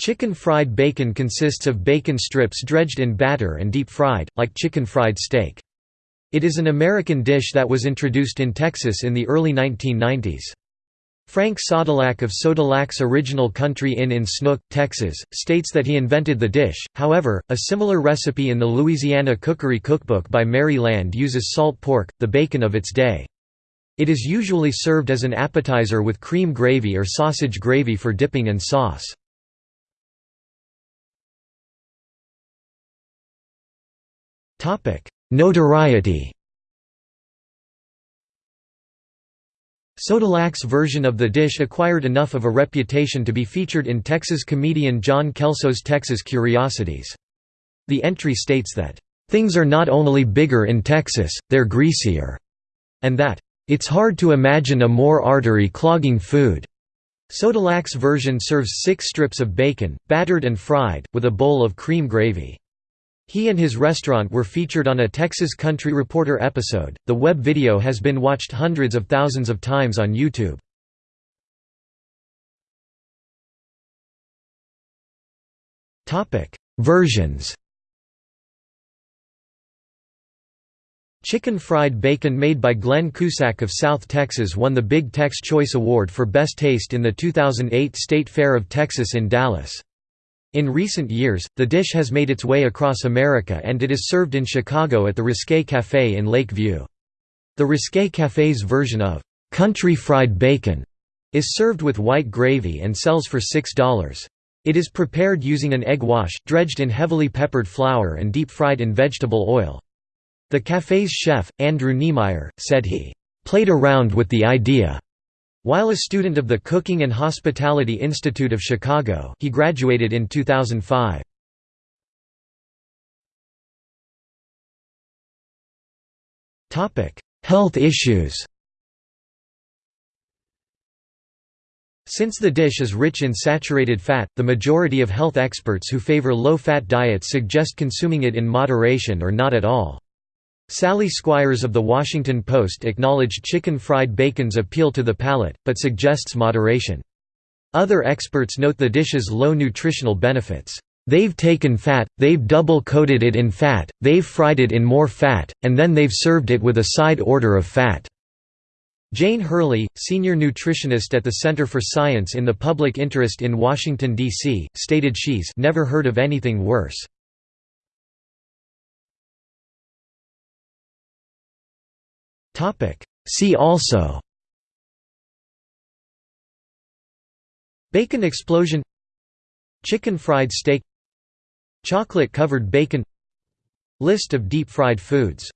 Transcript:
Chicken fried bacon consists of bacon strips dredged in batter and deep fried, like chicken fried steak. It is an American dish that was introduced in Texas in the early 1990s. Frank Sodolak of Sodolak's Original Country Inn in Snook, Texas, states that he invented the dish, however, a similar recipe in the Louisiana Cookery Cookbook by Mary Land uses salt pork, the bacon of its day. It is usually served as an appetizer with cream gravy or sausage gravy for dipping and sauce. Notoriety Sodolak's version of the dish acquired enough of a reputation to be featured in Texas comedian John Kelso's Texas Curiosities. The entry states that, "...things are not only bigger in Texas, they're greasier," and that, "...it's hard to imagine a more artery-clogging food." Sodolak's version serves six strips of bacon, battered and fried, with a bowl of cream gravy. He and his restaurant were featured on a Texas Country Reporter episode. The web video has been watched hundreds of thousands of times on YouTube. Topic: Versions. Chicken fried bacon made by Glenn Cusack of South Texas won the Big Tex Choice Award for Best Taste in the 2008 State Fair of Texas in Dallas. In recent years, the dish has made its way across America and it is served in Chicago at the Risque Café in Lake View. The Risque Café's version of «country fried bacon» is served with white gravy and sells for $6. It is prepared using an egg wash, dredged in heavily peppered flour and deep-fried in vegetable oil. The café's chef, Andrew Niemeyer, said he «played around with the idea» While a student of the Cooking and Hospitality Institute of Chicago he graduated in 2005. Health issues Since the dish is rich in saturated fat, the majority of health experts who favor low-fat diets suggest consuming it in moderation or not at all. Sally Squires of The Washington Post acknowledged chicken fried bacon's appeal to the palate, but suggests moderation. Other experts note the dish's low nutritional benefits. They've taken fat, they've double-coated it in fat, they've fried it in more fat, and then they've served it with a side order of fat." Jane Hurley, senior nutritionist at the Center for Science in the Public Interest in Washington, D.C., stated she's never heard of anything worse. See also. Bacon explosion. Chicken fried steak. Chocolate covered bacon. List of deep-fried foods